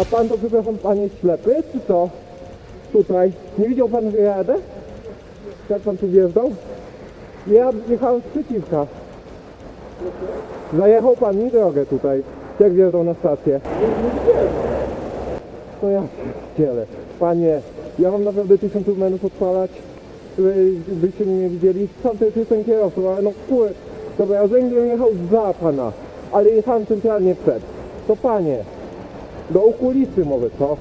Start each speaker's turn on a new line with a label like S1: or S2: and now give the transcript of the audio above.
S1: A pan to, przepraszam, pan jest ślepy, czy co? Tutaj. Nie widział pan, że ja jadę? Jak pan tu wjeżdżał? Ja jechałem z przeciwka. Zajechał pan mi drogę tutaj, jak wjeżdżał na stację. No ja ciele. Panie, ja mam naprawdę tysiąc numerów odpalać, byście mnie nie widzieli. Sam to jest ten kierowcą, ale no kur... Dobra, ja będę jechał za pana, ale jechałem centralnie przed. To panie, do okolí może, co?